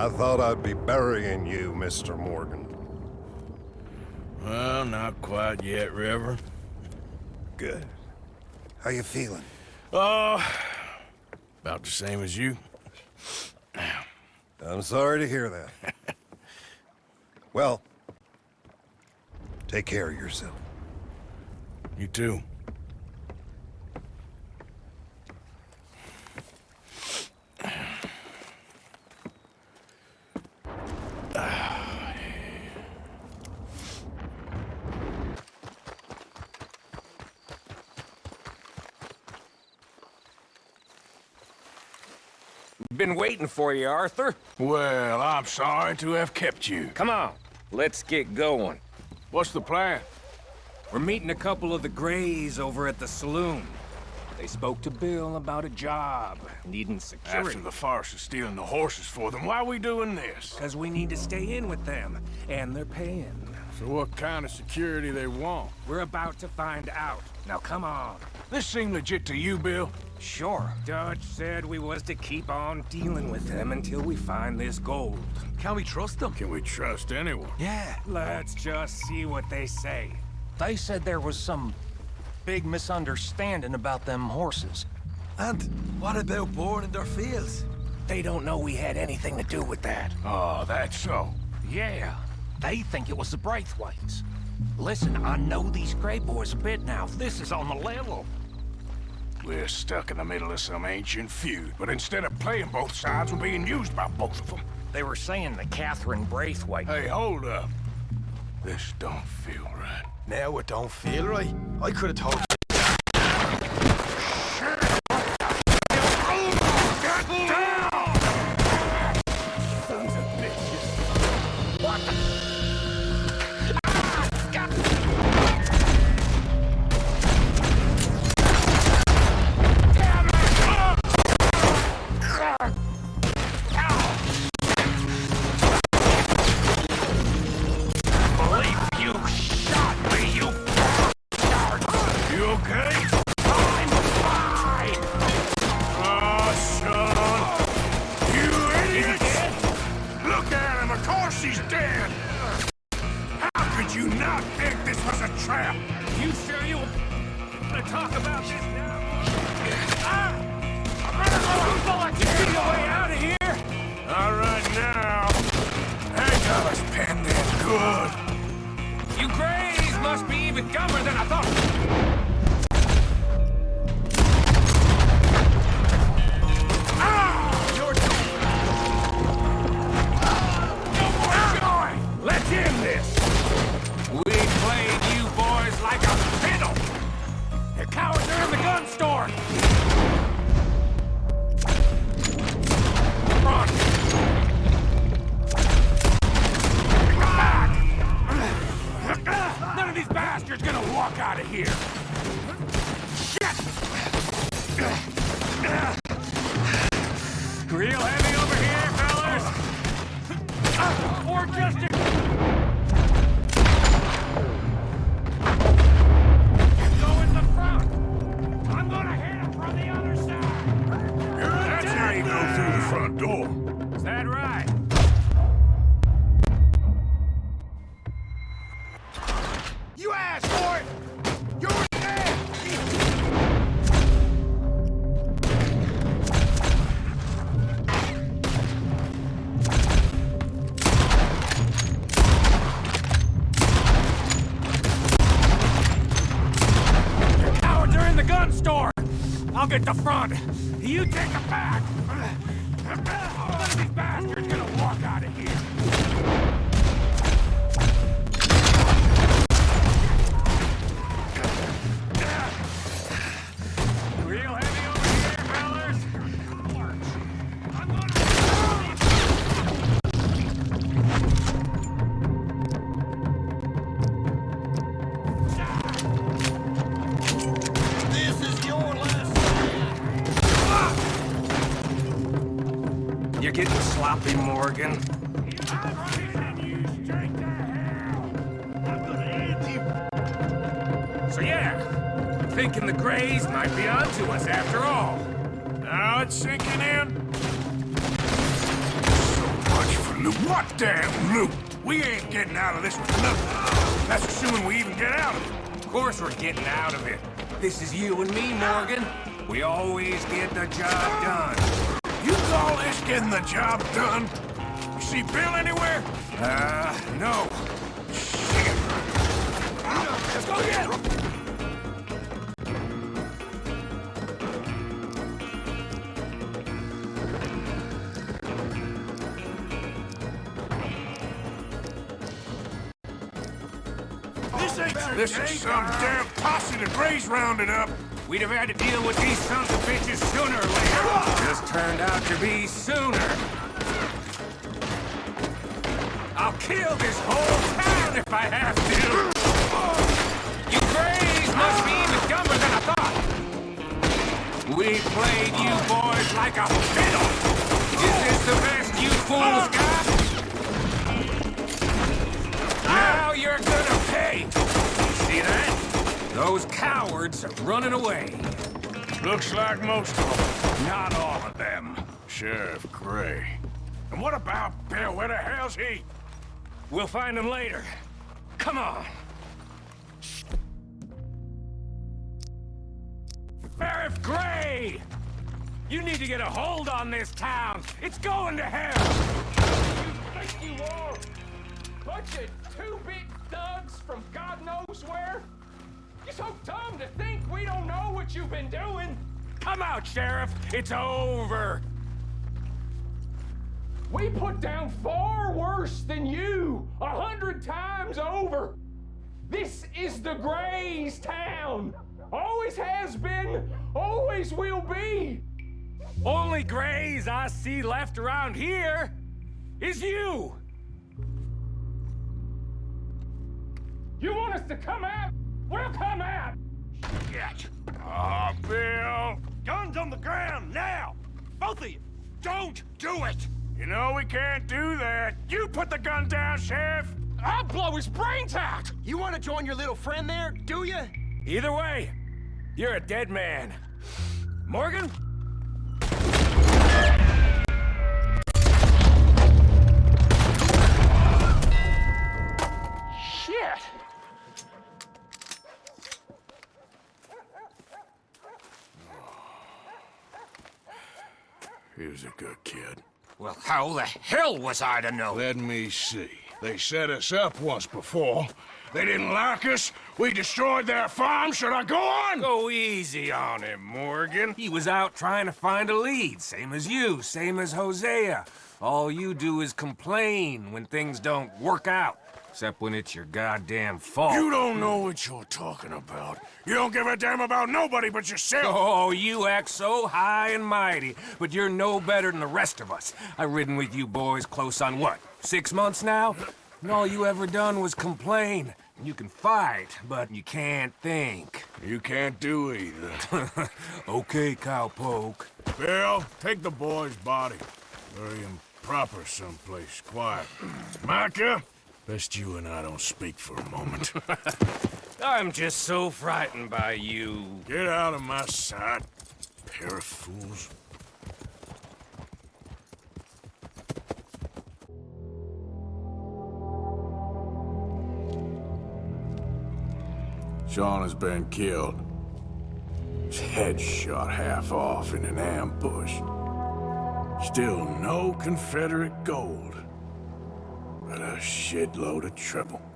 I thought I'd be burying you, Mr. Morgan. Well, not quite yet, Reverend. Good. How you feeling? Oh, about the same as you. I'm sorry to hear that. well, take care of yourself. You too. Been waiting for you, Arthur. Well, I'm sorry to have kept you. Come on, let's get going. What's the plan? We're meeting a couple of the Grays over at the saloon. They spoke to Bill about a job, needing security. After the farce of stealing the horses for them, why are we doing this? Because we need to stay in with them, and they're paying. So what kind of security they want? We're about to find out. Now come on. This seem legit to you, Bill? Sure. Dutch said we was to keep on dealing with them until we find this gold. Can we trust them? Can we trust anyone? Yeah. Let's just see what they say. They said there was some big misunderstanding about them horses. And what about boring in their fields? They don't know we had anything to do with that. Oh, that's so. Yeah, they think it was the Braithwaites. Listen, I know these Gray boys a bit now. This is on the level. We're stuck in the middle of some ancient feud, but instead of playing both sides, we're being used by both of them. They were saying the Catherine Braithwaite... Hey, hold up. This don't feel right. Now it don't feel right. I could have told course he's dead! How could you not think this was a trap? You sure you want to talk about this now? Ah! I'm gonna go Get your way out of here! All right, now. I got us in good. You Grays must be even dumber than I thought. Gun front door. Is that right? You asked for it! You're dead! Cowards are in the gun store! I'll get the front. You take the back. You're getting sloppy, Morgan. So yeah, thinking the Grays might be onto us after all. Now it's sinking in. So much for Loot? What damn loot? We ain't getting out of this with nothing. That's assuming we even get out of it. Of course we're getting out of it. This is you and me, Morgan. We always get the job done. You call this getting the job done? You see Bill anywhere? Uh, no. Shit. Let's go get him! This ain't This is some damn posse that Gray's rounded up. We'd have had to deal with these sons of bitches sooner or later. Just turned out to be sooner. I'll kill this whole town if I have to. You Grays must be even dumber than I thought. We played you boys like a fiddle. Is this the best you fools got? Now you're gonna? Those cowards are running away. Looks like most of them. Not all of them. Sheriff Gray. And what about Bill? Where the hell's he? We'll find him later. Come on. Sheriff Gray! You need to get a hold on this town. It's going to hell. You think you are? Bunch of two-bit thugs from God knows where? You're so dumb to think we don't know what you've been doing. Come out, Sheriff. It's over. We put down far worse than you, a hundred times over. This is the Grays town. Always has been, always will be. Only Grays I see left around here is you. You want us to come out? We'll come out. Shit. Ah, Bill. Guns on the ground, now! Both of you! Don't do it! You know we can't do that. You put the gun down, Sheriff! I'll blow his brains out. You want to join your little friend there, do you? Either way, you're a dead man. Morgan? He was a good kid. Well, how the hell was I to know? Let me see. They set us up once before. They didn't like us. We destroyed their farm. Should I go on? Go easy on him, Morgan. He was out trying to find a lead, same as you, same as Hosea. All you do is complain when things don't work out. Except when it's your goddamn fault. You don't know what you're talking about. You don't give a damn about nobody but yourself. Oh, you act so high and mighty, but you're no better than the rest of us. I've ridden with you boys close on what, six months now? And all you ever done was complain. You can fight, but you can't think. You can't do either. okay, cowpoke. Bill, take the boy's body. Bury him proper someplace, quiet. Micah, best you and I don't speak for a moment. I'm just so frightened by you. Get out of my sight, pair of fools. Sean has been killed. His head shot half off in an ambush. Still no Confederate gold, but a shitload of trouble.